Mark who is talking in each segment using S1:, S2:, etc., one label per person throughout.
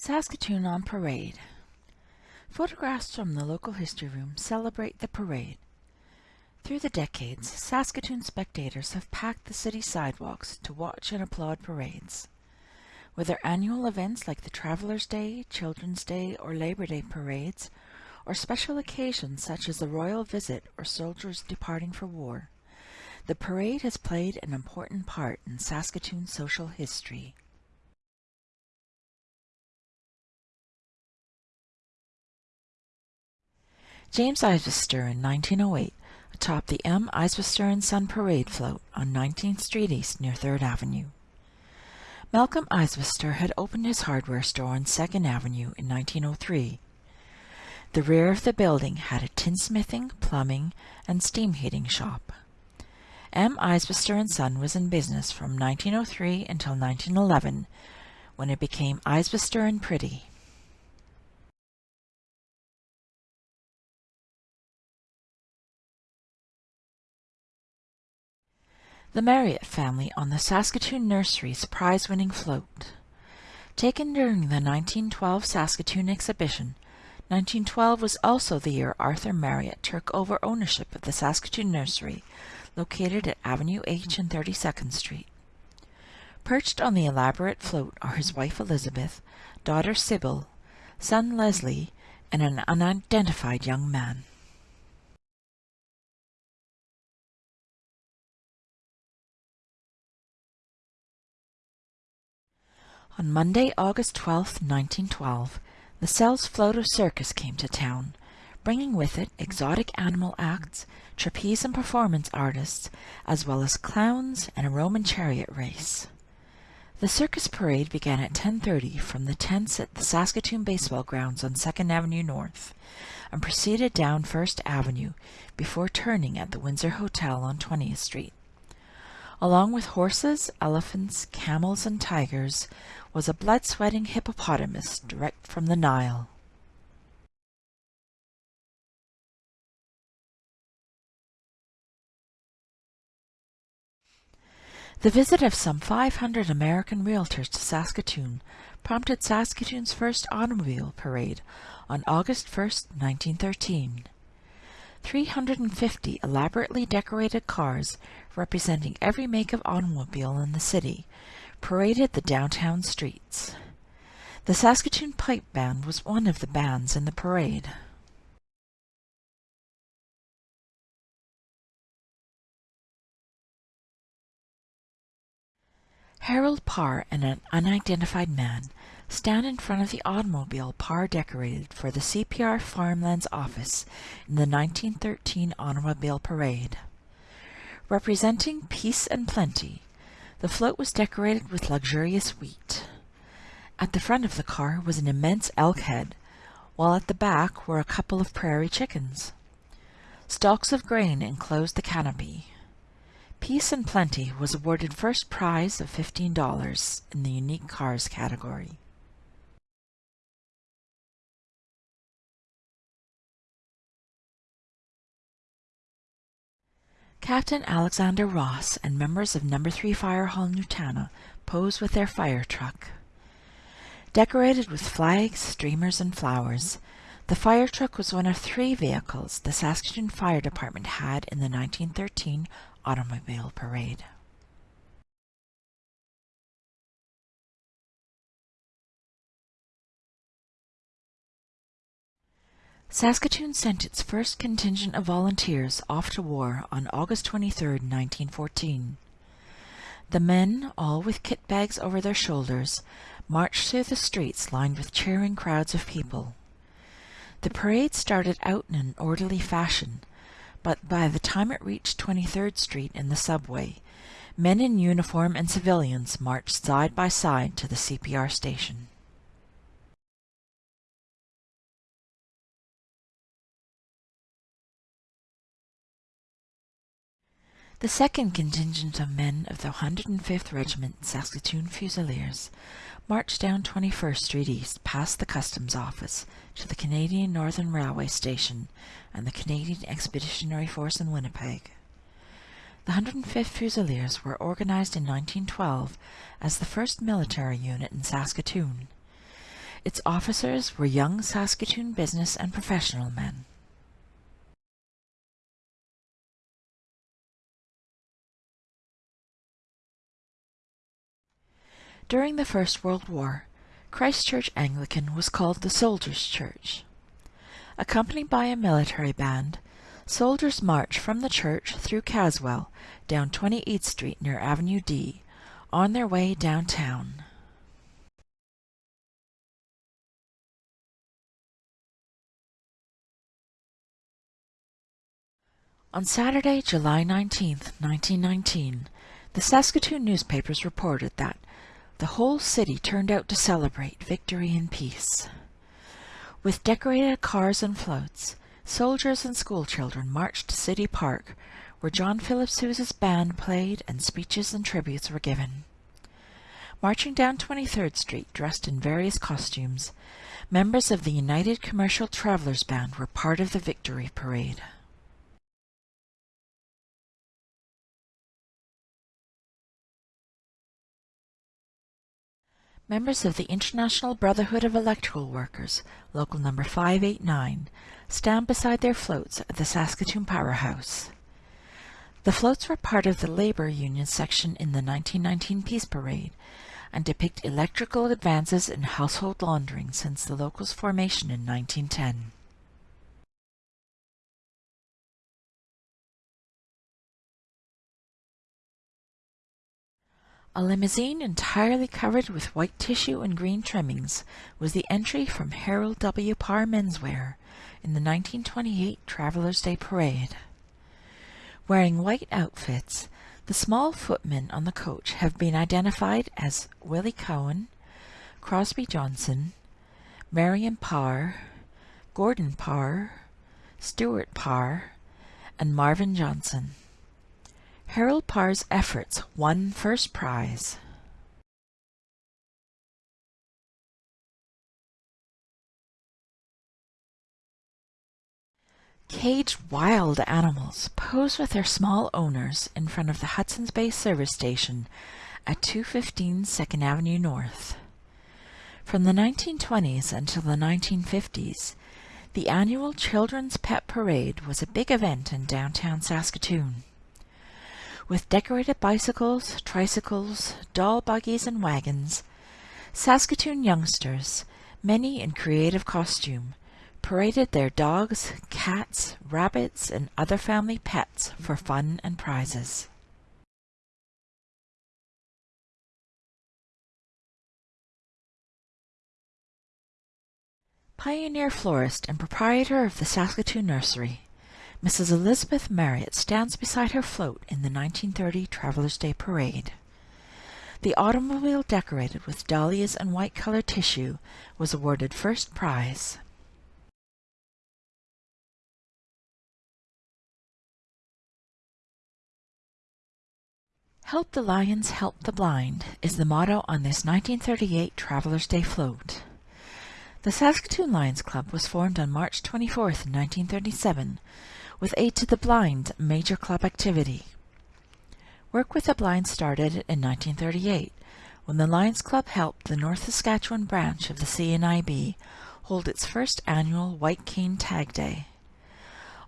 S1: Saskatoon on Parade Photographs from the local history room celebrate the parade. Through the decades, Saskatoon spectators have packed the city sidewalks to watch and applaud parades. Whether annual events like the Travelers' Day, Children's Day, or Labor Day parades, or special occasions such as the royal visit or soldiers departing for war, the parade has played an important part in Saskatoon's social history. James Isbister in 1908 atop the M. Isbister & Son Parade float on 19th Street East near 3rd Avenue. Malcolm Isbister had opened his hardware store on 2nd Avenue in 1903. The rear of the building had a tinsmithing, plumbing, and steam heating shop. M. Isbister & Son was in business from 1903 until 1911, when it became Isbister & Pretty. The Marriott family on the Saskatoon Nursery's prize-winning float. Taken during the 1912 Saskatoon exhibition, 1912 was also the year Arthur Marriott took over ownership of the Saskatoon Nursery, located at Avenue H and 32nd Street. Perched on the elaborate float are his wife Elizabeth, daughter Sybil, son Leslie, and an unidentified young man. On Monday, August 12, 1912, the Sells Floto Circus came to town, bringing with it exotic animal acts, trapeze and performance artists, as well as clowns and a Roman chariot race. The circus parade began at 10.30 from the tents at the Saskatoon Baseball Grounds on 2nd Avenue North and proceeded down First Avenue before turning at the Windsor Hotel on 20th Street. Along with horses, elephants, camels, and tigers was a blood-sweating hippopotamus direct from the Nile. The visit of some 500 American realtors to Saskatoon prompted Saskatoon's first automobile parade on August 1, 1913. 350 elaborately decorated cars representing every make of automobile in the city paraded the downtown streets. The Saskatoon Pipe Band was one of the bands in the parade. Harold Parr and an unidentified man stand in front of the automobile par decorated for the CPR Farmlands office in the 1913 Automobile Parade. Representing peace and plenty, the float was decorated with luxurious wheat. At the front of the car was an immense elk head, while at the back were a couple of prairie chickens. Stalks of grain enclosed the canopy. Peace and Plenty was awarded first prize of $15 in the Unique Cars category. Captain Alexander Ross and members of No. 3 Fire Hall Nutana pose with their fire truck. Decorated with flags, streamers, and flowers, the fire truck was one of three vehicles the Saskatoon Fire Department had in the 1913 Automobile Parade. Saskatoon sent its first contingent of volunteers off to war on August 23, 1914. The men, all with kit bags over their shoulders, marched through the streets lined with cheering crowds of people. The parade started out in an orderly fashion, but by the time it reached 23rd Street in the subway, men in uniform and civilians marched side by side to the CPR station. The second contingent of men of the 105th Regiment Saskatoon Fusiliers marched down 21st Street East past the Customs Office to the Canadian Northern Railway Station and the Canadian Expeditionary Force in Winnipeg. The 105th Fusiliers were organized in 1912 as the first military unit in Saskatoon. Its officers were young Saskatoon business and professional men. During the First World War, Christchurch Anglican was called the Soldiers' Church. Accompanied by a military band, soldiers marched from the church through Caswell down 28th Street near Avenue D on their way downtown. On Saturday, July 19, 1919, the Saskatoon newspapers reported that the whole city turned out to celebrate victory and peace. With decorated cars and floats, soldiers and schoolchildren marched to City Park, where John Philip Sousa's band played and speeches and tributes were given. Marching down 23rd Street, dressed in various costumes, members of the United Commercial Travelers Band were part of the victory parade. Members of the International Brotherhood of Electrical Workers, Local Number 589, stand beside their floats at the Saskatoon Powerhouse. The floats were part of the Labour Union section in the 1919 Peace Parade and depict electrical advances in household laundering since the local's formation in 1910. A limousine entirely covered with white tissue and green trimmings was the entry from Harold W. Parr Menswear in the 1928 Travelers' Day Parade. Wearing white outfits, the small footmen on the coach have been identified as Willie Cowan, Crosby Johnson, Marion Parr, Gordon Parr, Stuart Parr, and Marvin Johnson. Harold Parr's efforts won first prize. Caged wild animals pose with their small owners in front of the Hudson's Bay service station at 215 2nd Avenue North. From the 1920s until the 1950s, the annual Children's Pet Parade was a big event in downtown Saskatoon. With decorated bicycles, tricycles, doll buggies, and wagons, Saskatoon youngsters, many in creative costume, paraded their dogs, cats, rabbits, and other family pets for fun and prizes. Pioneer florist and proprietor of the Saskatoon Nursery, Mrs. Elizabeth Marriott stands beside her float in the 1930 Travelers' Day Parade. The automobile decorated with dahlias and white colored tissue was awarded first prize. Help the Lions, Help the Blind is the motto on this 1938 Travelers' Day float. The Saskatoon Lions Club was formed on March 24, 1937, with Aid to the Blind major club activity. Work with the Blind started in 1938 when the Lions Club helped the North Saskatchewan branch of the CNIB hold its first annual White Cane Tag Day.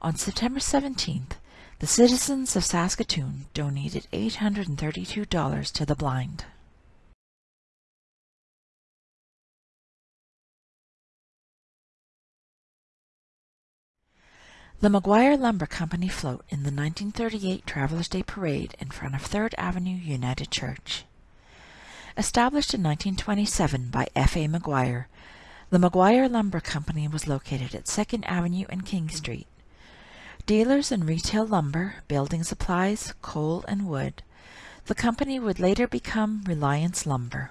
S1: On September 17th, the citizens of Saskatoon donated $832 to the blind. The McGuire Lumber Company float in the 1938 Travelers' Day Parade in front of 3rd Avenue United Church. Established in 1927 by F.A. McGuire, the McGuire Lumber Company was located at 2nd Avenue and King Street. Dealers in retail lumber, building supplies, coal, and wood, the company would later become Reliance Lumber.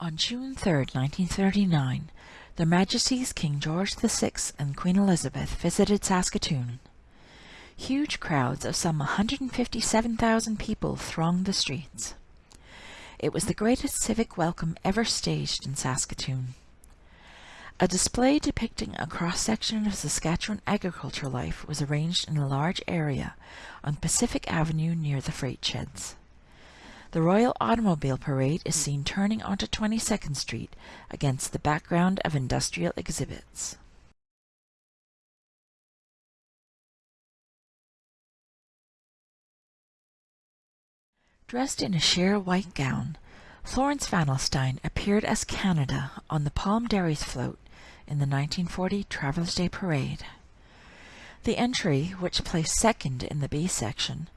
S1: On June 3, 1939, Their Majesties King George VI and Queen Elizabeth visited Saskatoon. Huge crowds of some 157,000 people thronged the streets. It was the greatest civic welcome ever staged in Saskatoon. A display depicting a cross-section of Saskatchewan agricultural life was arranged in a large area on Pacific Avenue near the freight sheds. The Royal Automobile Parade is seen turning onto 22nd Street against the background of industrial exhibits. Dressed in a sheer white gown, Florence Van Alstyne appeared as Canada on the Palm Dairies float in the 1940 Travelers' Day Parade. The entry, which placed second in the B section,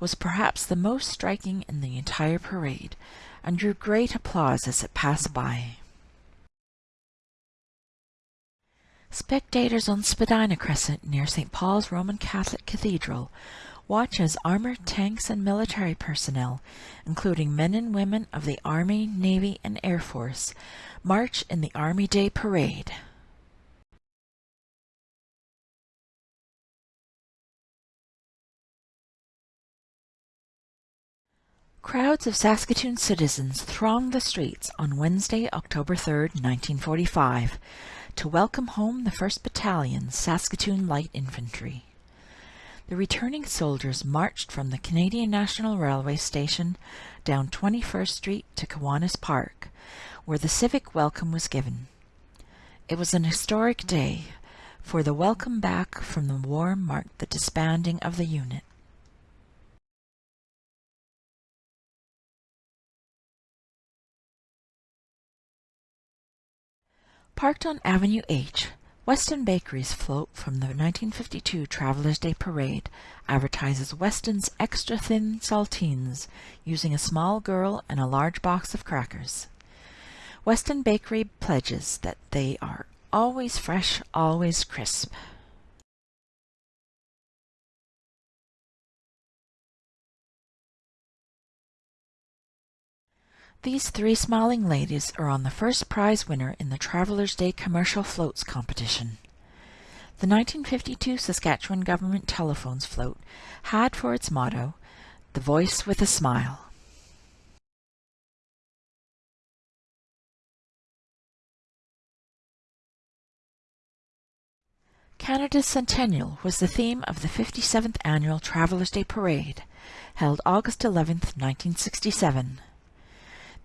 S1: was perhaps the most striking in the entire parade and drew great applause as it passed by. Spectators on Spadina Crescent near St. Paul's Roman Catholic Cathedral watch as armored tanks and military personnel, including men and women of the Army, Navy, and Air Force, march in the Army Day Parade. Crowds of Saskatoon citizens thronged the streets on Wednesday, October 3, 1945, to welcome home the 1st Battalion, Saskatoon Light Infantry. The returning soldiers marched from the Canadian National Railway station down 21st Street to Kiwanis Park, where the civic welcome was given. It was an historic day, for the welcome back from the war marked the disbanding of the unit. Parked on Avenue H, Weston Bakery's float from the 1952 Travelers' Day Parade advertises Weston's extra thin saltines using a small girl and a large box of crackers. Weston Bakery pledges that they are always fresh, always crisp. These three smiling ladies are on the first prize winner in the Travelers' Day Commercial Floats competition. The 1952 Saskatchewan Government Telephones float had for its motto, The Voice with a Smile. Canada's Centennial was the theme of the 57th Annual Travelers' Day Parade, held August 11, 1967.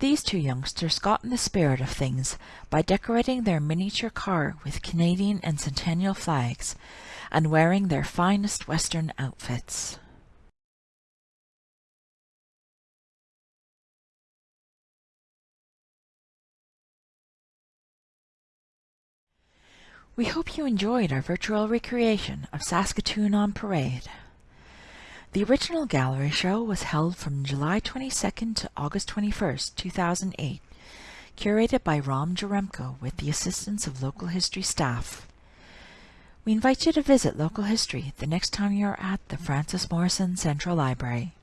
S1: These two youngsters got in the spirit of things by decorating their miniature car with Canadian and Centennial flags and wearing their finest Western outfits. We hope you enjoyed our virtual recreation of Saskatoon on Parade. The original gallery show was held from July 22nd to August 21st, 2008, curated by Rom Jaremko with the assistance of local history staff. We invite you to visit local history the next time you're at the Frances Morrison Central Library.